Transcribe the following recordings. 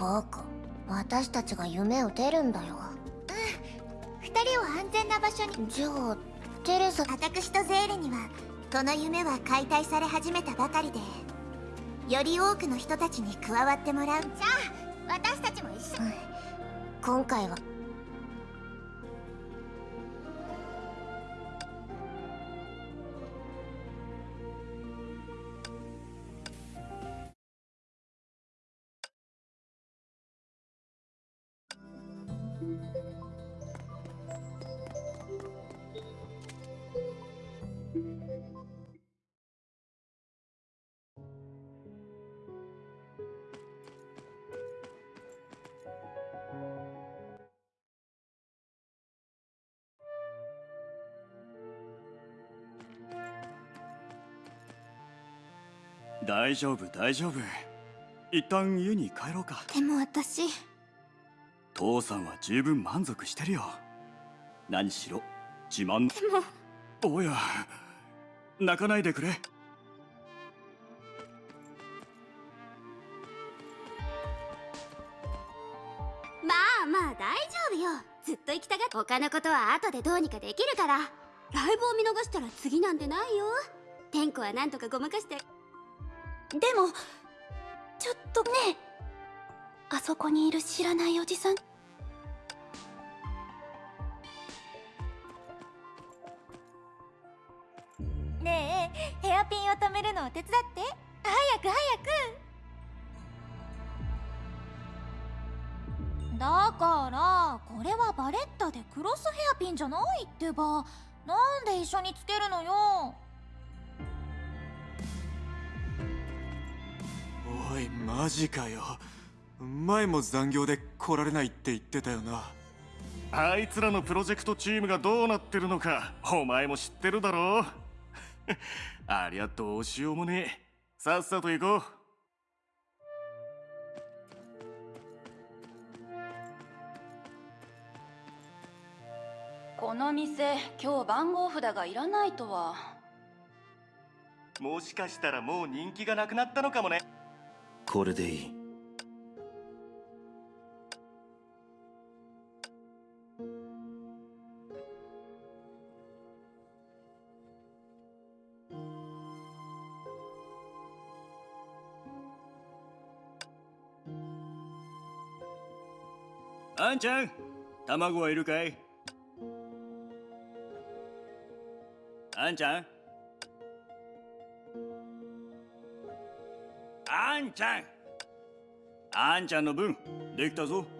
バカ私たちが夢を出るんだよ。うん。二人を安全な場所に。じゃあテレサ。私とゼーレにはこの夢は解体され始めたばかりでより多くの人たちに加わってもらう。じゃあ私たちも一緒、うん、今回は大丈夫大丈夫。一旦家に帰ろうか。でも私。父さんは十分満足してるよ。何しろ自慢。でも。おや泣かないでくれ。まあまあ大丈夫よ。ずっと行きたがって。他のことは後でどうにかできるから。ライブを見逃したら次なんてないよ。天子はなんとかごまかして。でもちょっとねあそこにいる知らないおじさん。ねえヘアピンを止めるのを手伝って。早く早く。だからこれはバレッタでクロスヘアピンじゃないってば。なんで一緒につけるのよ。おいマジかよ。前も残業で来られないって言ってたよな。あいつらのプロジェクトチームがどうなってるのかお前も知ってるだろう。ありゃどうしようもねえ。さっさと行こう。この店今日番号札がいらないとは。もしかしたらもう人気がなくなったのかもねこれでいい。あんちゃん卵はいるかい？あんちゃん？んちゃんあんちゃんの分できたぞ。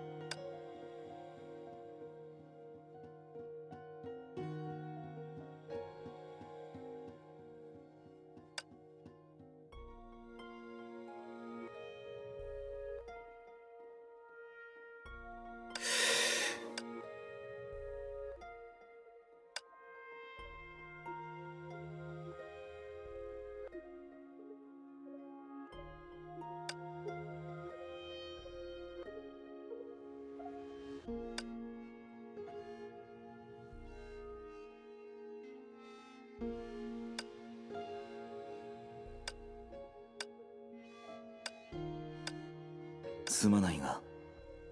すまないが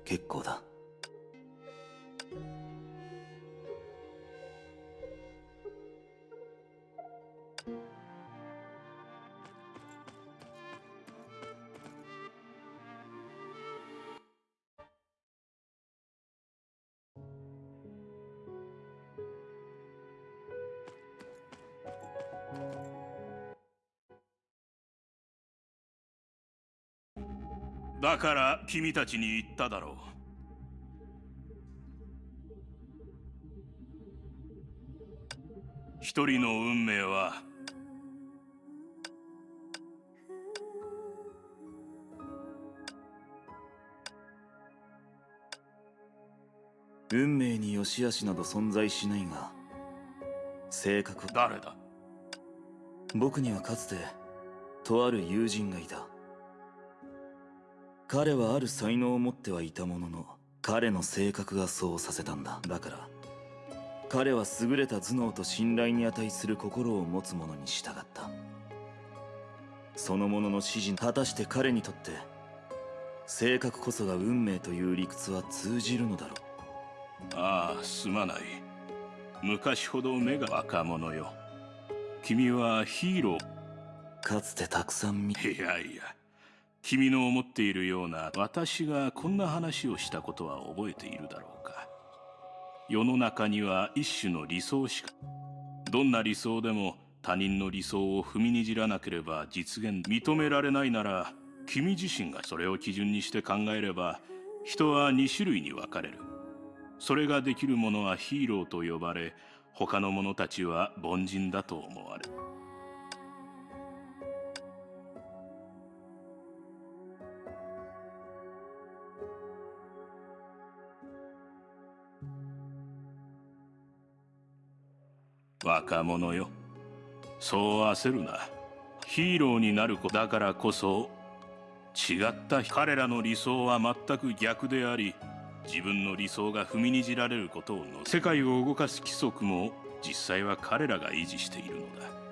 結構だ。だから君たちに言っただろう。一人の運命は運命に良し悪しなど存在しないが性格誰だ？僕にはかつてとある友人がいた彼はある才能を持ってはいたものの彼の性格がそうさせたんだ。だから彼は優れた頭脳と信頼に値する心を持つ者に従った。その者の指示果たして彼にとって性格こそが運命という理屈は通じるのだろああすまない。昔ほど目が若者よ。君はヒーロー。うかつてたくさん見いやいや君の思っているような私がこんな話をしたことは覚えているだろうか。世の中には一種の理想しかどんな理想でも他人の理想を踏みにじらなければ実現認められないなら君自身がそれを基準にして考えれば人は2種類に分かれる。それができる者はヒーローと呼ばれ他の者たちは凡人だと思われる。若者よ。そう焦るな。ヒーローになる子。だからこそ違った彼らの理想は全く逆であり自分の理想が踏みにじられることをの世界を動かす規則も実際は彼らが維持しているのだ。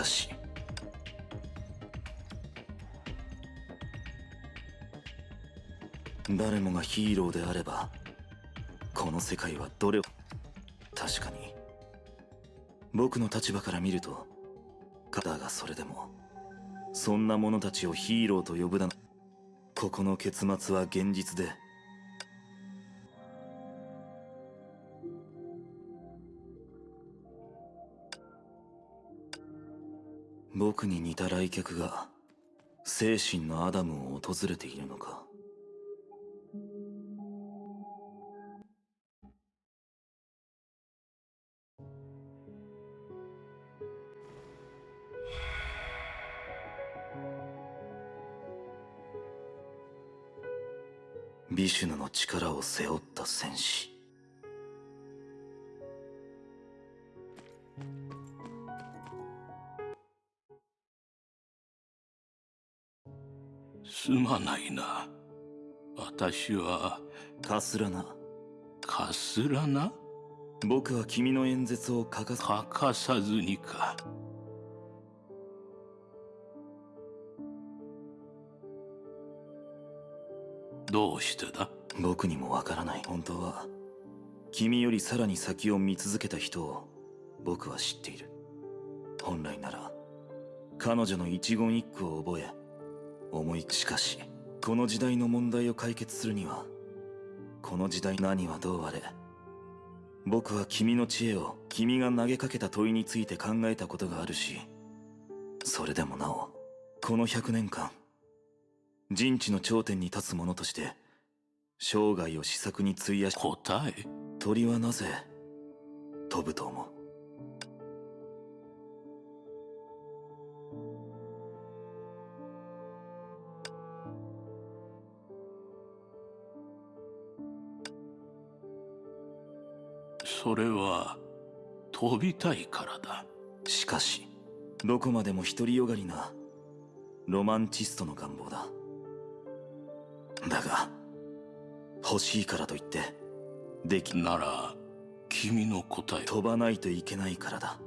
かし。誰もがヒーローであればこの世界はどれを確かに。僕の立場から見るとだがそれでもそんな者たちをヒーローと呼ぶだな。ここの結末は現実で僕に似た来客が精神のアダムを訪れているのか。ビシュヌの力を背負った戦士。すまないな。私は。カスラナかすらな？僕は君の演説を欠かさ欠かさずにか。どうしてだ？僕にもわからない。本当は。君よりさらに先を見続けた人を。僕は知っている。本来なら。彼女の一言一句を覚え思いしかしこの時代の問題を解決するにはこの時代何はどうあれ僕は君の知恵を君が投げかけた問いについて考えたことがあるしそれでもなおこの100年間人知の頂点に立つ者として生涯を試作に費やし答え？鳥はなぜ飛ぶと思う？それは飛びたいからだ。しかしどこまでも独りよがりなロマンチストの願望だ。だが欲しいからといってできなら君の答え飛ばないといけないからだ。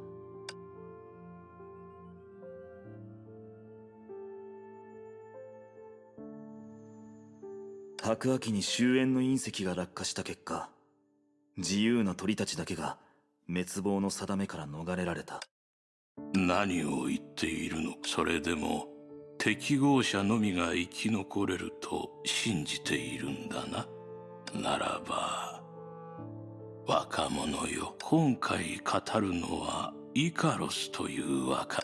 白亜紀に終焉の隕石が落下した結果自由な鳥たちだけが滅亡の定めから逃れられた。何を言っているの？それでも適合者のみが生き残れると信じているんだな。ならば若者よ。今回語るのはイカロスという若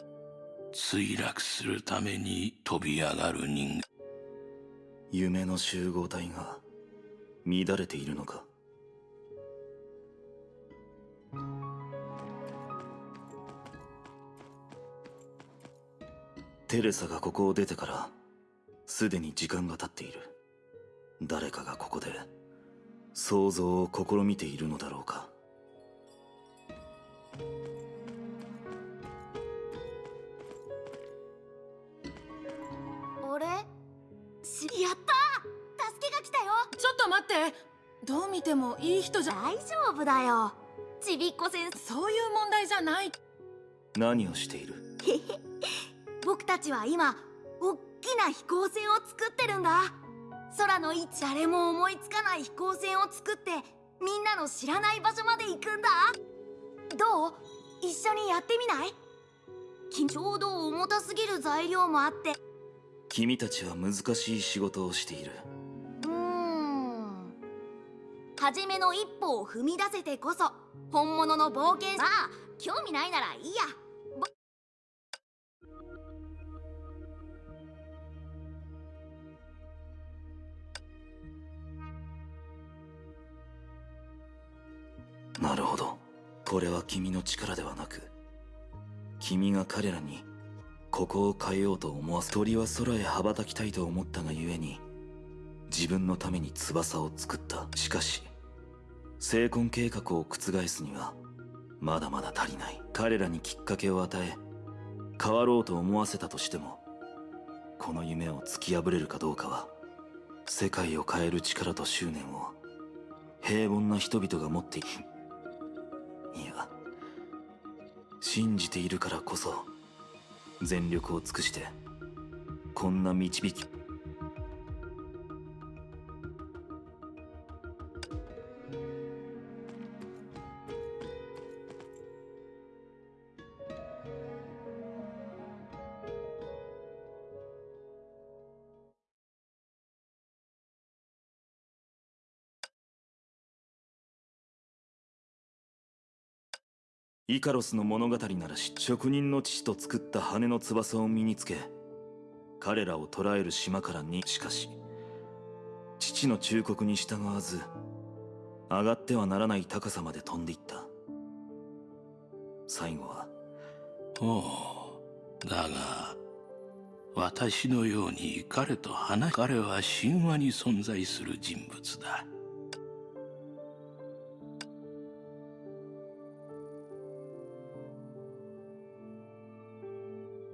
墜落するために飛び上がる人間。夢の集合体が乱れているのか？テレサがここを出てからすでに時間が経っている。誰かがここで想像を試みているのだろうか。俺やった！助けが来たよ！ちょっと待って。どう見てもいい人じゃ大丈夫だよちびっこ先生。そういう問題じゃない。何をしている？僕たちは今おっきな飛行船を作ってるんだ。空の位置誰も思いつかない飛行船を作ってみんなの知らない場所まで行くんだ。どう？一緒にやってみない？きちょうど重たすぎる材料もあって。君たちは難しい仕事をしている初めの一歩を踏み出せてこそ本物の冒険まあ興味ないならいいや。なるほど。これは君の力ではなく君が彼らにここを変えようと思わせ鳥は空へ羽ばたきたいと思ったがゆえに自分のために翼を作った。しかし成婚計画を覆すにはまだまだ足りない。彼らにきっかけを与え変わろうと思わせたとしてもこの夢を突き破れるかどうかは世界を変える力と執念を平凡な人々が持っている。いや信じているからこそ全力を尽くしてこんな導きイカロスの物語ならし職人の父と作った羽の翼を身につけ彼らを捕らえる島からにしかし父の忠告に従わず上がってはならない高さまで飛んでいった最後はおうだが私のように彼と話彼は神話に存在する人物だ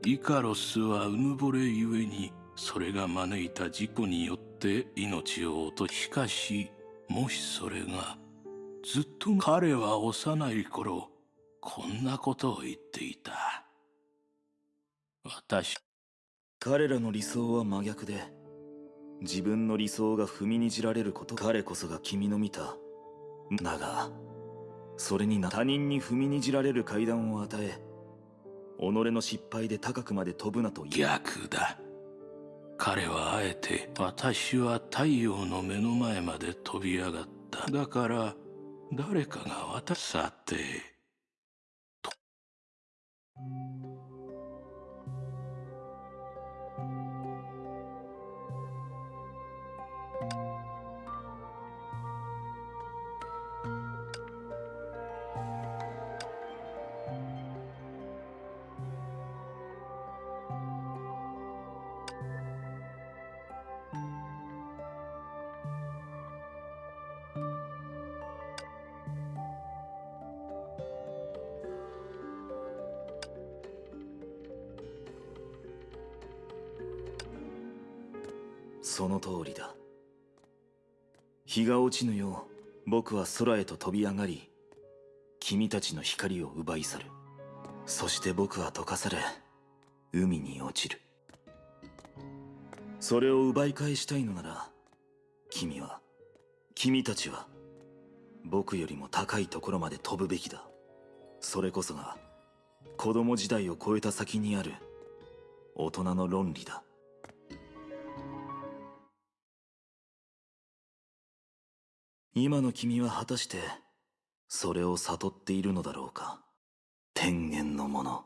イカロスはうぬぼれゆえにそれが招いた事故によって命を落としかしもしそれがずっと彼は幼い頃こんなことを言っていた。私。彼らの理想は真逆で自分の理想が踏みにじられること彼こそが君の見ただがそれにな他人に踏みにじられる階段を与え己の失敗で高くまで飛ぶなと逆だ。彼はあえて私は太陽の目の前まで飛び上がった。だから誰かが私さて。その通りだ。日が落ちぬよう僕は空へと飛び上がり君たちの光を奪い去る。そして僕は溶かされ海に落ちる。それを奪い返したいのなら君は君たちは僕よりも高いところまで飛ぶべきだ。それこそが子供時代を超えた先にある大人の論理だ。今の君は果たしてそれを悟っているのだろうか？天元のもの。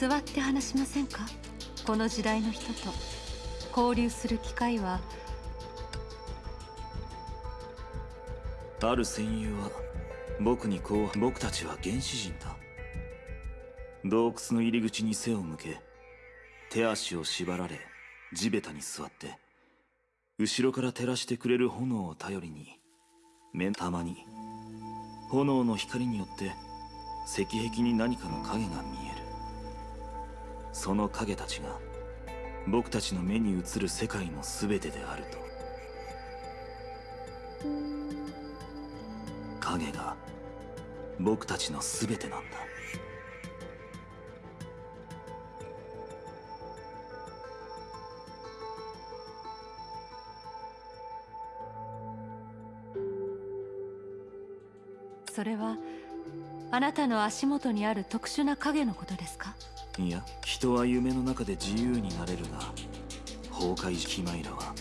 座って話しませんか？この時代の人と。交流する機会は。ある戦友は僕にこう僕たちは原始人だ。洞窟の入り口に背を向け手足を縛られ地べたに座って後ろから照らしてくれる炎を頼りに目たまに炎の光によって石壁に何かの影が見えその影たちが僕たちの目に映る世界の全てであると。影が僕たちの全てなんだ。それはあなたの足元にある特殊な影のことですか？いや人は夢の中で自由になれるが崩壊キマイラは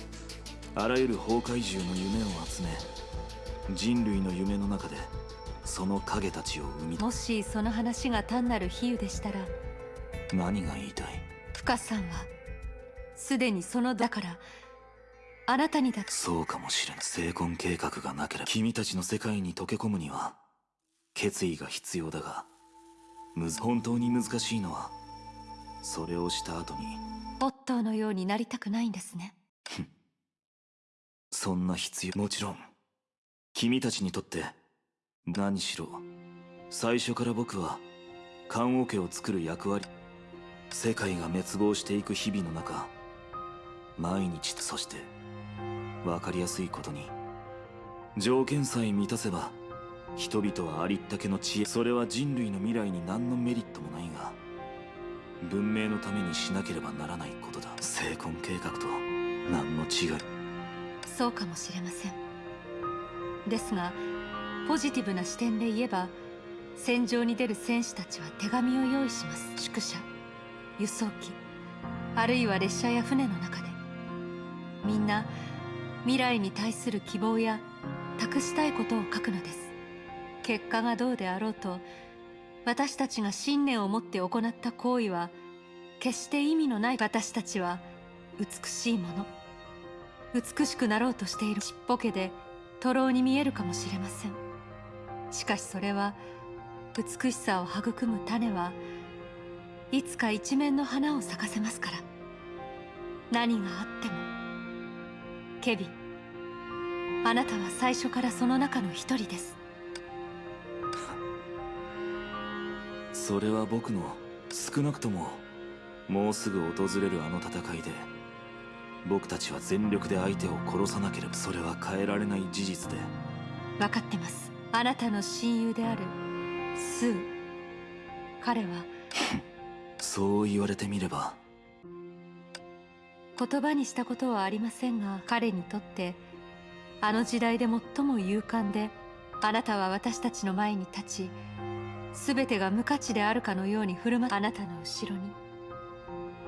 あらゆる崩壊獣の夢を集め人類の夢の中でその影たちを生みもしその話が単なる比喩でしたら何が言いたい？深さんはすでにそのだからあなたにだそうかもしれない成婚計画がなければ君たちの世界に溶け込むには決意が必要だが本当に難しいのはそれをした後に。オットーのようになりたくないんですね。そんな必要。もちろん。君たちにとって。何しろ。最初から僕は。棺桶を作る役割。世界が滅亡していく日々の中。毎日そして。分かりやすいことに。条件さえ満たせば。人々はありったけの知恵。それは人類の未来に何のメリットもないが文明のためにしなければならないことだ。成婚計画と何の違い？そうかもしれません。ですがポジティブな視点で言えば戦場に出る戦士たちは手紙を用意します。宿舎輸送機あるいは列車や船の中で。みんな未来に対する希望や託したいことを書くのです。結果がどうであろうと私たちが信念を持って行った行為は決して意味のない私たちは美しいもの美しくなろうとしているちっぽけで徒労に見えるかもしれません。しかしそれは美しさを育む種はいつか一面の花を咲かせますから。何があってもケビンあなたは最初からその中の一人です。それは僕の少なくとももうすぐ訪れるあの戦いで僕たちは全力で相手を殺さなければそれは変えられない事実で。分かってます。あなたの親友であるスー。彼は そう言われてみれば。言葉にしたことはありませんが彼にとってあの時代で最も勇敢であなたは私たちの前に立ち全てが無価値であるかのように振る舞うあなたの後ろに。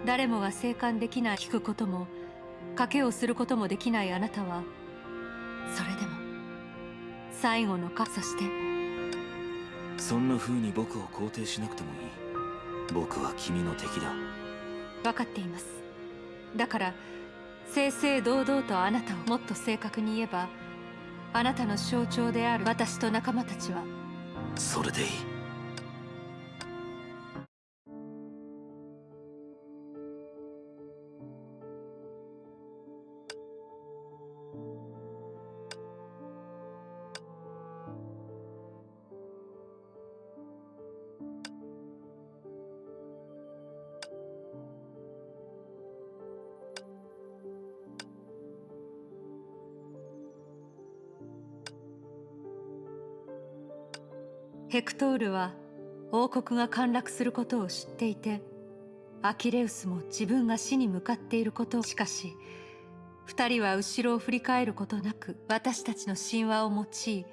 誰もが生還できない聞くことも賭けをすることもできないあなたは。それでも最後のかそして。そんな風に僕を肯定しなくてもいい。僕は君の敵だ。分かっています。だから正々堂々とあなたをもっと正確に言えばあなたの象徴である私と仲間たちは。それでいいヘクトールは王国が陥落することを知っていてアキレウスも自分が死に向かっていることをしかし二人は後ろを振り返ることなく私たちの神話を用い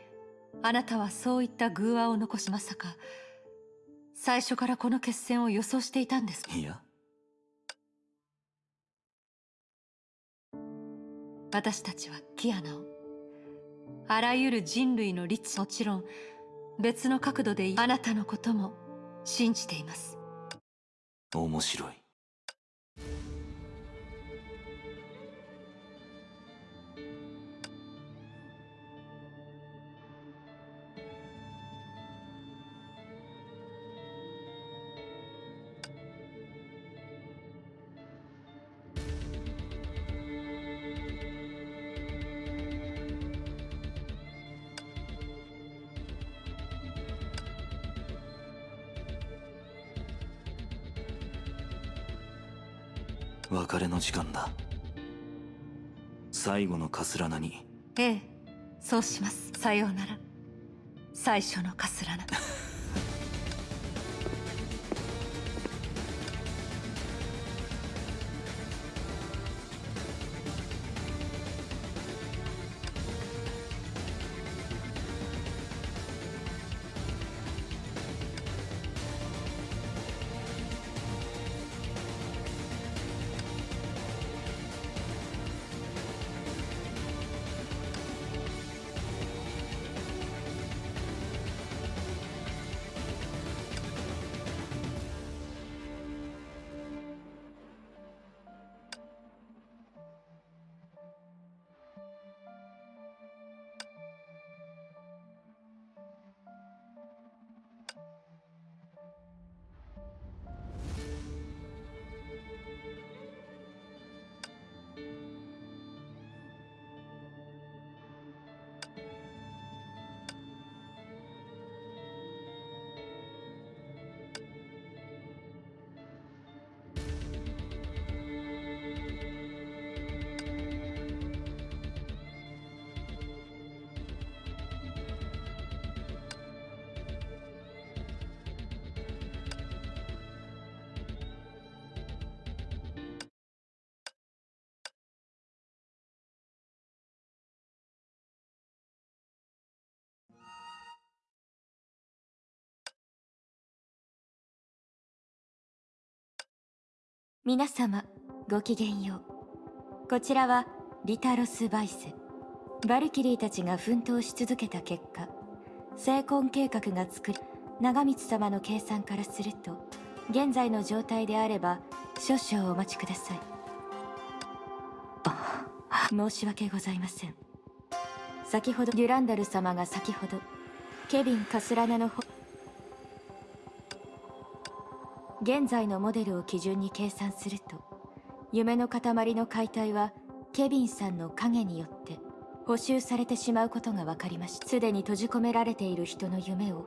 あなたはそういった偶話を残しまさか最初からこの決戦を予想していたんですいや。私たちはキアナをあらゆる人類の律もちろん別の角度であなたのことも信じています。面白い。別れの時間だ。最後のカスラナに。ええそうします。さようなら。最初のカスラナ。皆様ごきげんよう。こちらはリタロス・バイス。バルキリーたちが奮闘し続けた結果成婚計画が作り長光様の計算からすると現在の状態であれば少々お待ちください。申し訳ございません。先ほどデュランダル様が先ほどケビン・カスラナの方現在のモデルを基準に計算すると夢の塊の解体はケビンさんの影によって補修されてしまうことが分かりました。すでに閉じ込められている人の夢を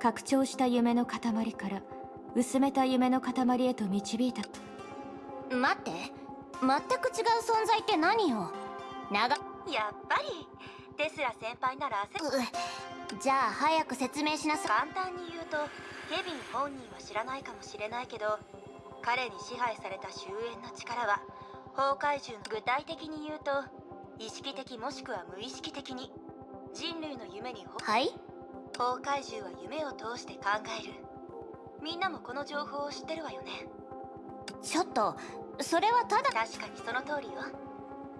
拡張した夢の塊から薄めた夢の塊へと導いた待って全く違う存在って何よ？長やっぱりテスラ先輩なら焦じゃあ早く説明しなさ簡単に言うとケビン本人は知らないかもしれないけど彼に支配された終焉の力は崩壊獣の具体的に言うと意識的もしくは無意識的に人類の夢にはい？崩壊獣は夢を通して考える。みんなもこの情報を知ってるわよね。ちょっとそれはただ確かにその通りよ。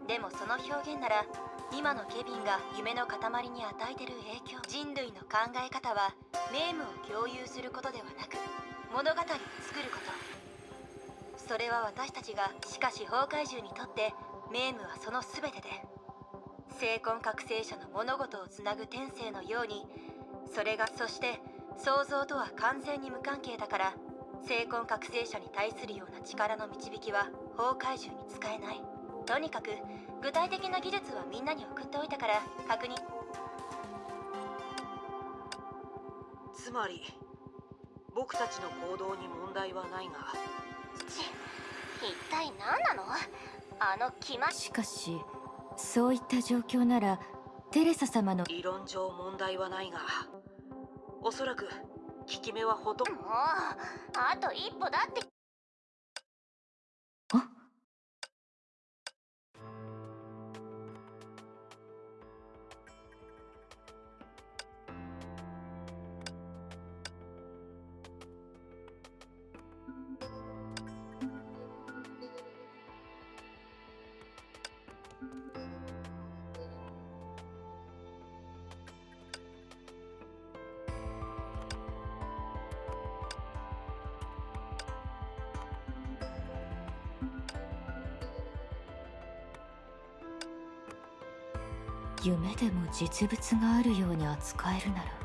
でもその表現なら今のケビンが夢の塊に与えてる影響。人類の考え方はネームを共有することではなく物語を作ること。それは私たちがしかし崩壊獣にとってメームはその全てで精魂覚醒者の物事をつなぐ天性のようにそれがそして想像とは完全に無関係だから精魂覚醒者に対するような力の導きは崩壊獣に使えない。とにかく具体的な技術はみんなに送っておいたから確認。つまり僕たちの行動に問題はないが。ち一体何なの？あの気ましかしそういった状況ならテレサ様の理論上問題はないが。おそらく効き目はほとんど。もうあと一歩だって夢でも実物があるように扱えるなら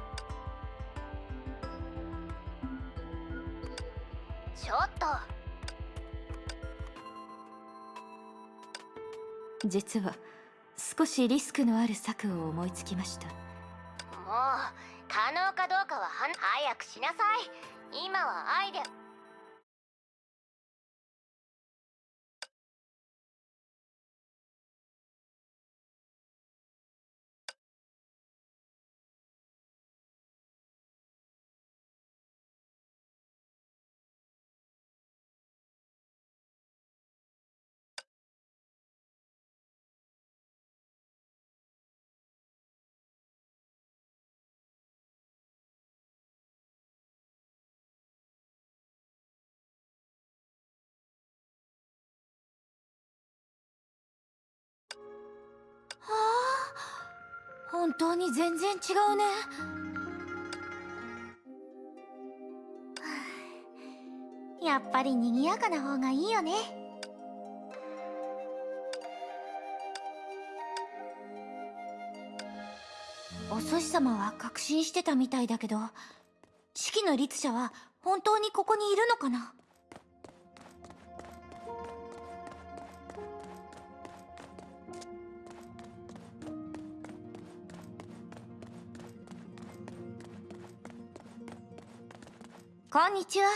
実は少しリスクのある策を思いつきました。もう可能かどうかはは早くしなさい。今はアイデア本当に全然違うね。やっぱり賑やかな方がいいよね。お寿司様は確信してたみたいだけど式の律者は本当にここにいるのかな？こんにちは。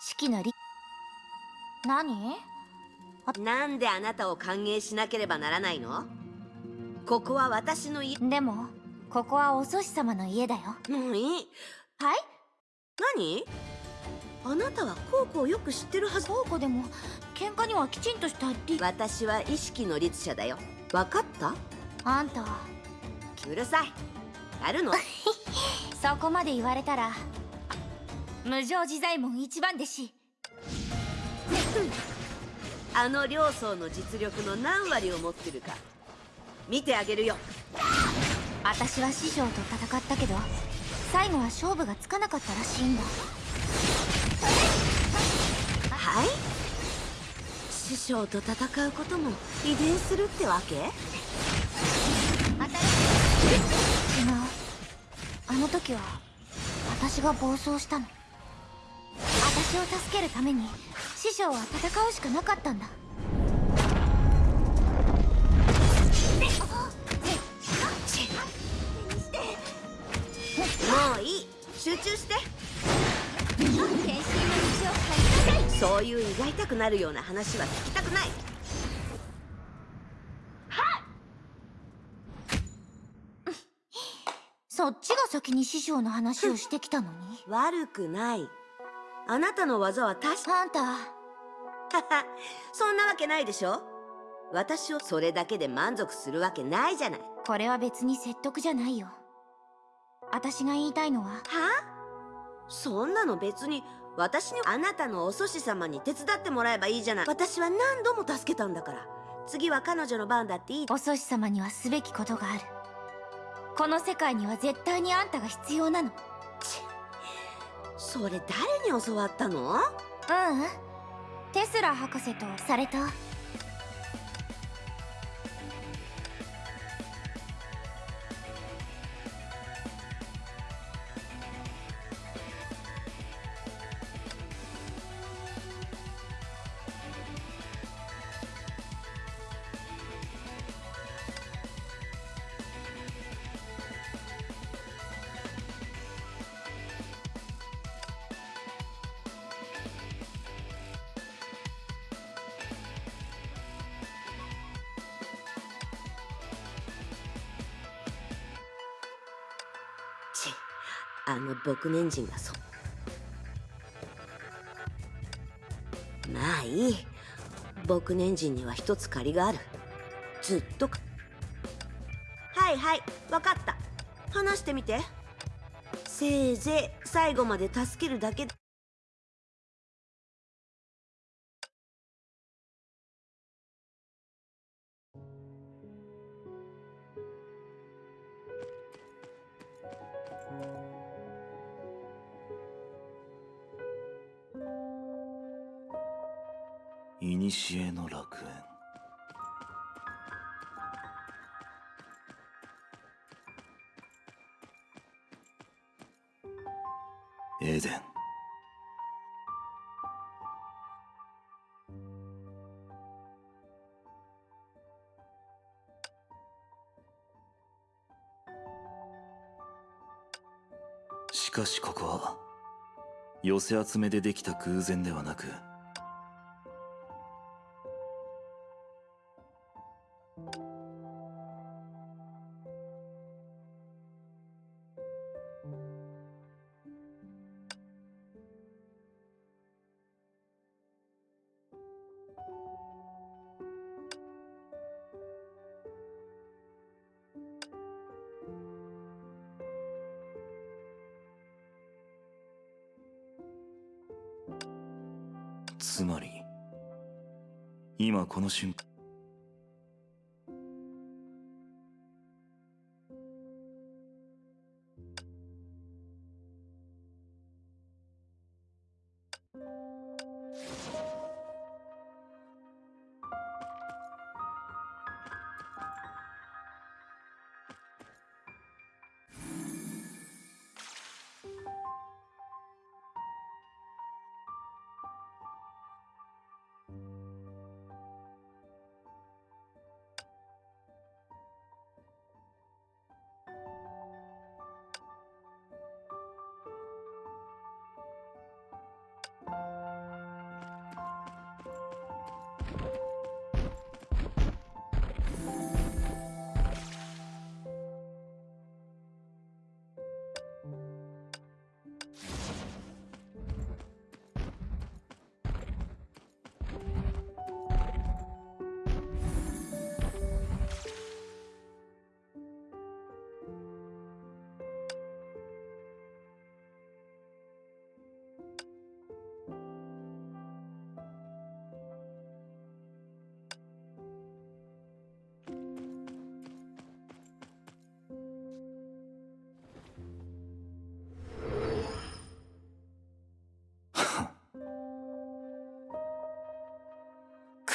式のり。何？なんであなたを歓迎しなければならないの？ここは私の家。でもここはお寿司様の家だよ。何はい？何？あなたはコウコをよく知ってるはず。コウコでも喧嘩にはきちんとしたり。私は意識の律者だよ。分かった？あんたうるさい。やるの？そこまで言われたら無常自在門一番弟子 あの両層の実力の何割を持ってるか。見てあげるよ。私は師匠と戦ったけど最後は勝負がつかなかったらしいんだ。はい？師匠と戦うことも遺伝するってわけ？違うあの時は私が暴走したの私を助けるために師匠は戦うしかなかったんだ。もういい。集中して。そういう胃が痛くなるような話は聞きたくない。そっちが先に師匠の話をしてきたのに。悪くないあなたの技は確か。あんたそんなわけないでしょ。私をそれだけで満足するわけないじゃない。これは別に説得じゃないよ。私が言いたいのは。はそんなの別に私にあなたのお祖師様に手伝ってもらえばいいじゃない。私は何度も助けたんだから。次は彼女の番だっていい。お祖師様にはすべきことがある。この世界には絶対にあんたが必要なのそれ誰に教わったの？ううん。テスラ博士とされた。6年人だぞ。まあいい。僕年人には一つ借りがある。ずっとか。はいはい分かった。話してみて。せいぜい最後まで助けるだけだ。古の楽園。エデン。しかしここは寄せ集めでできた偶然ではなくつまり今この瞬間。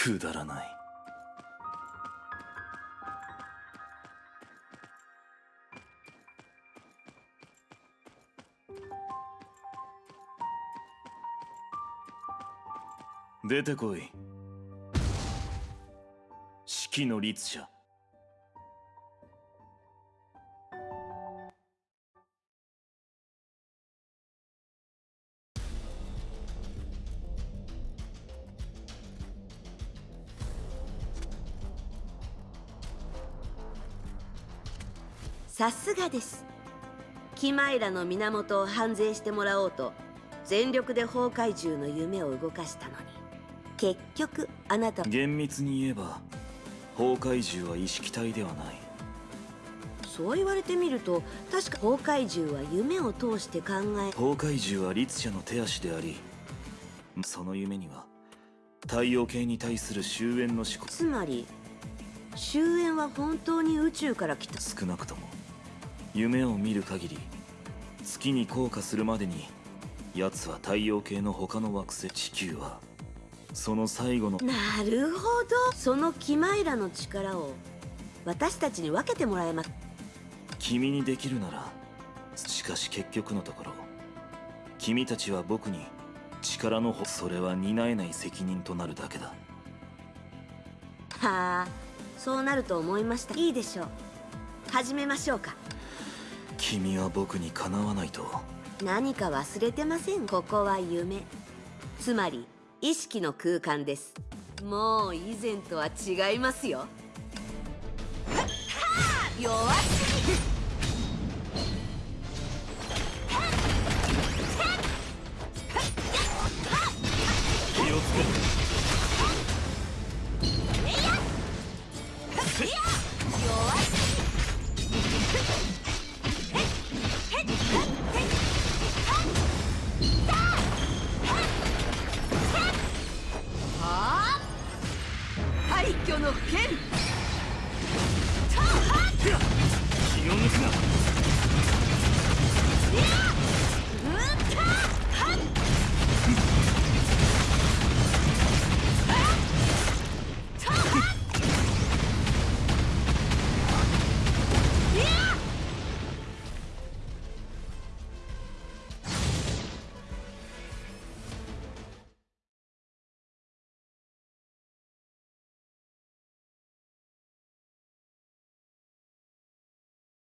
くだらない。出てこい。式の律者。さすがです。キマイラの源を反省してもらおうと全力で崩壊獣の夢を動かしたのに。結局あなた厳密に言えば崩壊獣は意識体ではない。そう言われてみると確か崩壊獣は夢を通して考え崩壊獣は律者の手足でありその夢には太陽系に対する終焉の思考。つまり終焉は本当に宇宙から来た。少なくとも夢を見る限り月に降下するまでに奴は太陽系の他の惑星地球はその最後のなるほど。そのキマイラの力を私たちに分けてもらえます。君にできるならしかし結局のところ君たちは僕に力のほそれは担えない責任となるだけだ。はあそうなると思いました。いいでしょう。始めましょうか君は僕にかなわないと。何か忘れてません？ここは夢。つまり意識の空間です。もう以前とは違いますよ。弱